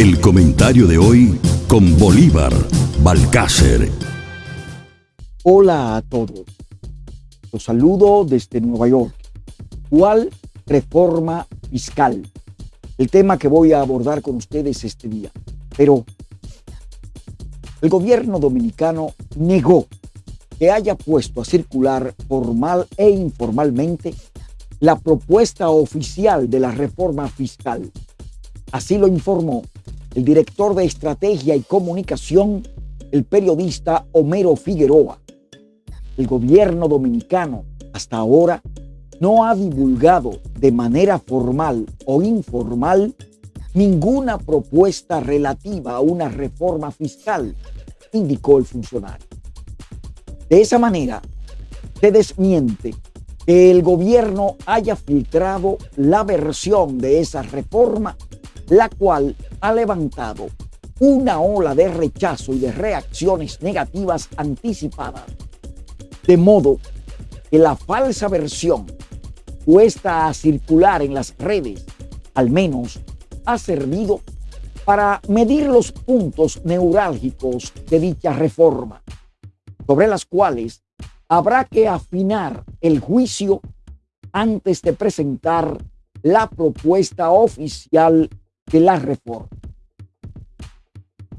El comentario de hoy con Bolívar Balcácer. Hola a todos. Los saludo desde Nueva York. ¿Cuál reforma fiscal? El tema que voy a abordar con ustedes este día. Pero el gobierno dominicano negó que haya puesto a circular formal e informalmente la propuesta oficial de la reforma fiscal. Así lo informó el director de Estrategia y Comunicación, el periodista Homero Figueroa. El gobierno dominicano hasta ahora no ha divulgado de manera formal o informal ninguna propuesta relativa a una reforma fiscal, indicó el funcionario. De esa manera, se desmiente que el gobierno haya filtrado la versión de esa reforma, la cual ha levantado una ola de rechazo y de reacciones negativas anticipadas. De modo que la falsa versión puesta a circular en las redes, al menos, ha servido para medir los puntos neurálgicos de dicha reforma, sobre las cuales habrá que afinar el juicio antes de presentar la propuesta oficial de la reforma.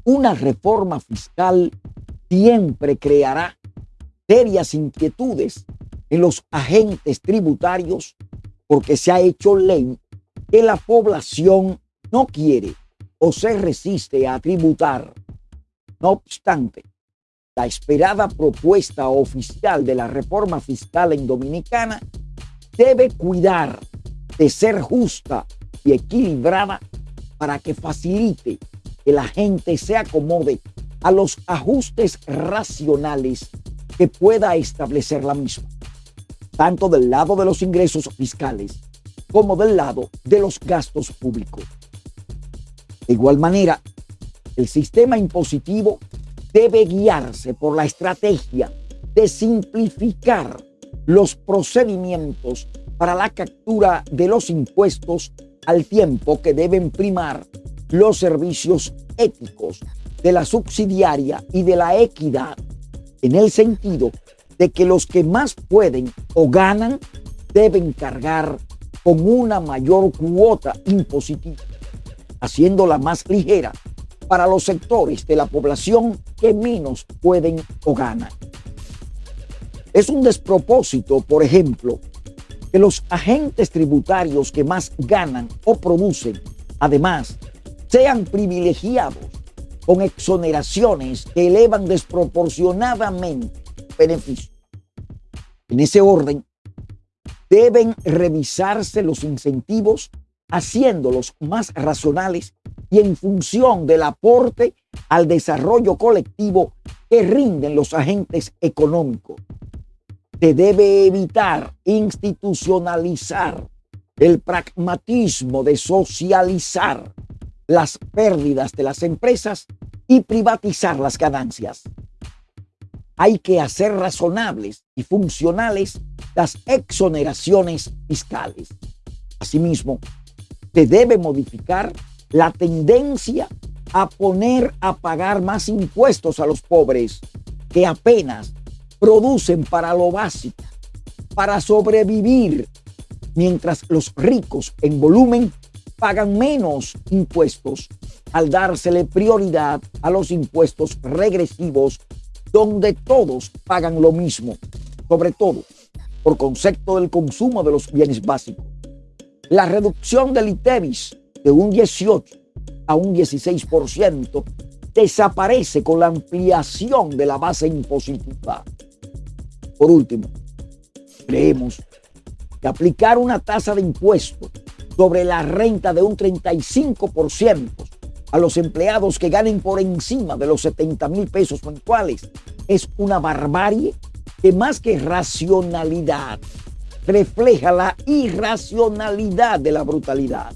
Una reforma fiscal siempre creará serias inquietudes en los agentes tributarios porque se ha hecho ley que la población no quiere o se resiste a tributar. No obstante, la esperada propuesta oficial de la reforma fiscal en Dominicana debe cuidar de ser justa y equilibrada para que facilite que la gente se acomode a los ajustes racionales que pueda establecer la misma, tanto del lado de los ingresos fiscales como del lado de los gastos públicos. De igual manera, el sistema impositivo debe guiarse por la estrategia de simplificar los procedimientos para la captura de los impuestos al tiempo que deben primar los servicios éticos de la subsidiaria y de la equidad, en el sentido de que los que más pueden o ganan deben cargar con una mayor cuota impositiva, haciéndola más ligera para los sectores de la población que menos pueden o ganan. Es un despropósito, por ejemplo, que los agentes tributarios que más ganan o producen, además, sean privilegiados con exoneraciones que elevan desproporcionadamente beneficios. En ese orden, deben revisarse los incentivos haciéndolos más racionales y en función del aporte al desarrollo colectivo que rinden los agentes económicos se debe evitar institucionalizar el pragmatismo de socializar las pérdidas de las empresas y privatizar las ganancias. Hay que hacer razonables y funcionales las exoneraciones fiscales. Asimismo, se debe modificar la tendencia a poner a pagar más impuestos a los pobres que apenas producen para lo básico, para sobrevivir, mientras los ricos en volumen pagan menos impuestos al dársele prioridad a los impuestos regresivos donde todos pagan lo mismo, sobre todo por concepto del consumo de los bienes básicos. La reducción del ITEVIS de un 18 a un 16% desaparece con la ampliación de la base impositiva. Por último, creemos que aplicar una tasa de impuesto sobre la renta de un 35% a los empleados que ganen por encima de los 70 mil pesos mensuales es una barbarie que más que racionalidad refleja la irracionalidad de la brutalidad.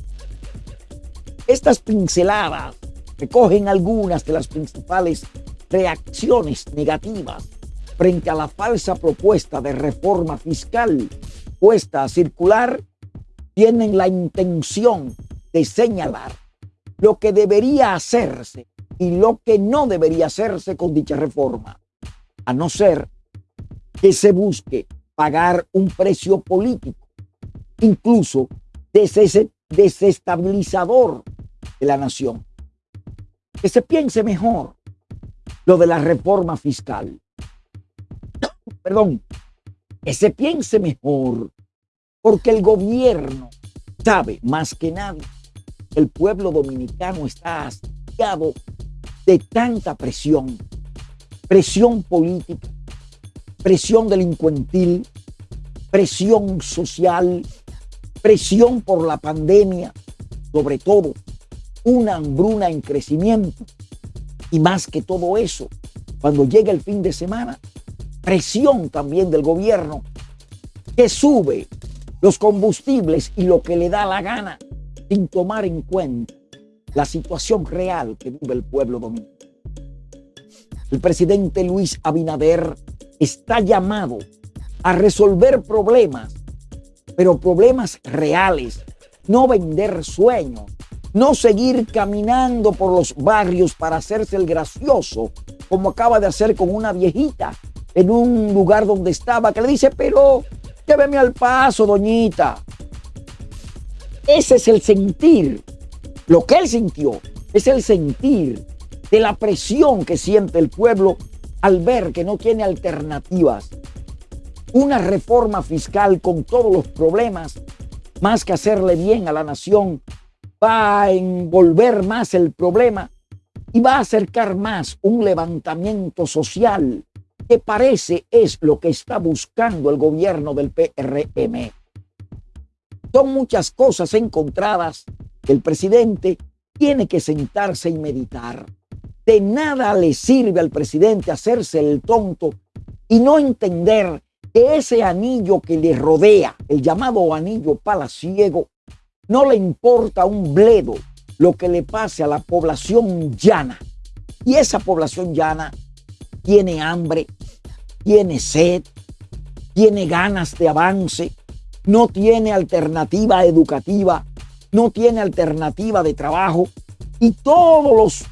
Estas pinceladas recogen algunas de las principales reacciones negativas frente a la falsa propuesta de reforma fiscal puesta a circular, tienen la intención de señalar lo que debería hacerse y lo que no debería hacerse con dicha reforma, a no ser que se busque pagar un precio político, incluso desestabilizador de la nación. Que se piense mejor lo de la reforma fiscal. Perdón, que se piense mejor, porque el gobierno sabe más que nadie. El pueblo dominicano está hastiado de tanta presión, presión política, presión delincuentil, presión social, presión por la pandemia, sobre todo una hambruna en crecimiento. Y más que todo eso, cuando llega el fin de semana, presión también del gobierno que sube los combustibles y lo que le da la gana sin tomar en cuenta la situación real que vive el pueblo dominicano. El presidente Luis Abinader está llamado a resolver problemas, pero problemas reales, no vender sueños, no seguir caminando por los barrios para hacerse el gracioso, como acaba de hacer con una viejita en un lugar donde estaba, que le dice, pero lléveme al paso, doñita. Ese es el sentir. Lo que él sintió es el sentir de la presión que siente el pueblo al ver que no tiene alternativas. Una reforma fiscal con todos los problemas, más que hacerle bien a la nación, va a envolver más el problema y va a acercar más un levantamiento social que parece es lo que está buscando el gobierno del PRM. Son muchas cosas encontradas que el presidente tiene que sentarse y meditar. De nada le sirve al presidente hacerse el tonto y no entender que ese anillo que le rodea, el llamado anillo palaciego, no le importa un bledo lo que le pase a la población llana. Y esa población llana tiene hambre, tiene sed, tiene ganas de avance, no tiene alternativa educativa, no tiene alternativa de trabajo y todos los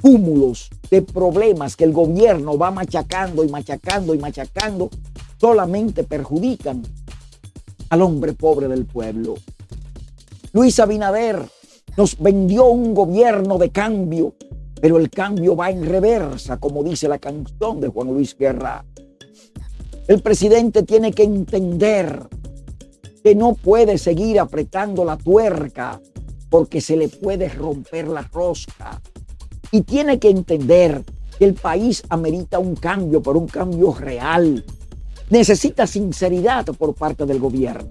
cúmulos de problemas que el gobierno va machacando y machacando y machacando solamente perjudican al hombre pobre del pueblo. Luis Abinader nos vendió un gobierno de cambio, pero el cambio va en reversa, como dice la canción de Juan Luis Guerra. El presidente tiene que entender que no puede seguir apretando la tuerca porque se le puede romper la rosca. Y tiene que entender que el país amerita un cambio, pero un cambio real. Necesita sinceridad por parte del gobierno.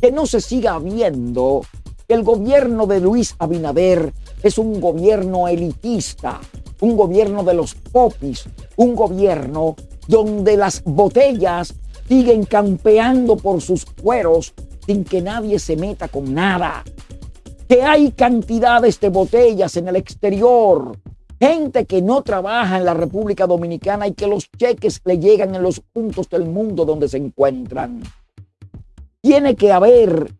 Que no se siga viendo que el gobierno de Luis Abinader es un gobierno elitista, un gobierno de los popis, un gobierno donde las botellas siguen campeando por sus cueros sin que nadie se meta con nada. Que hay cantidades de botellas en el exterior. Gente que no trabaja en la República Dominicana y que los cheques le llegan en los puntos del mundo donde se encuentran. Tiene que haber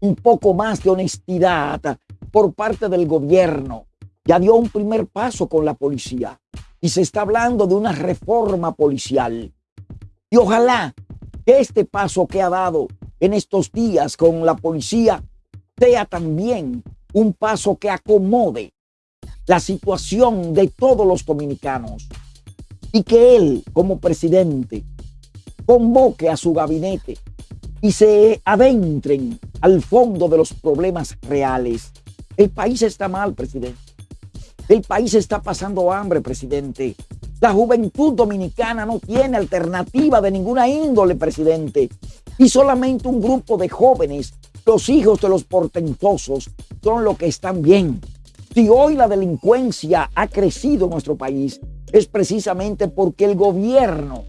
un poco más de honestidad por parte del gobierno. Ya dio un primer paso con la policía y se está hablando de una reforma policial. Y ojalá que este paso que ha dado en estos días con la policía sea también un paso que acomode la situación de todos los dominicanos y que él como presidente convoque a su gabinete y se adentren al fondo de los problemas reales. El país está mal, presidente. El país está pasando hambre, presidente. La juventud dominicana no tiene alternativa de ninguna índole, presidente. Y solamente un grupo de jóvenes, los hijos de los portentosos, son los que están bien. Si hoy la delincuencia ha crecido en nuestro país, es precisamente porque el gobierno,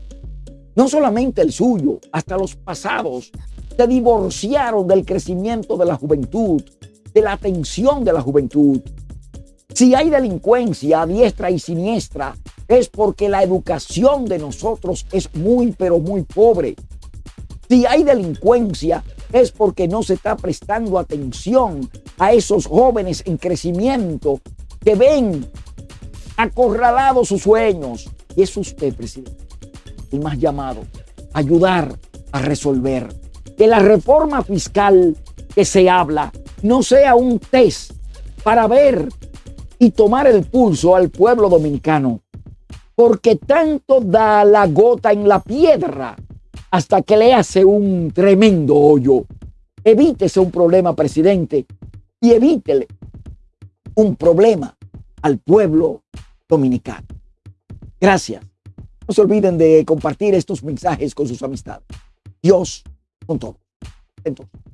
no solamente el suyo, hasta los pasados, se divorciaron del crecimiento de la juventud, de la atención de la juventud. Si hay delincuencia a diestra y siniestra, es porque la educación de nosotros es muy, pero muy pobre. Si hay delincuencia, es porque no se está prestando atención a esos jóvenes en crecimiento que ven acorralados sus sueños. Y es usted, presidente, el más llamado ayudar a resolver que la reforma fiscal que se habla no sea un test para ver y tomar el pulso al pueblo dominicano, porque tanto da la gota en la piedra hasta que le hace un tremendo hoyo. Evítese un problema, presidente, y evítele un problema al pueblo dominicano. Gracias. No se olviden de compartir estos mensajes con sus amistades. Dios con todo. Entonces.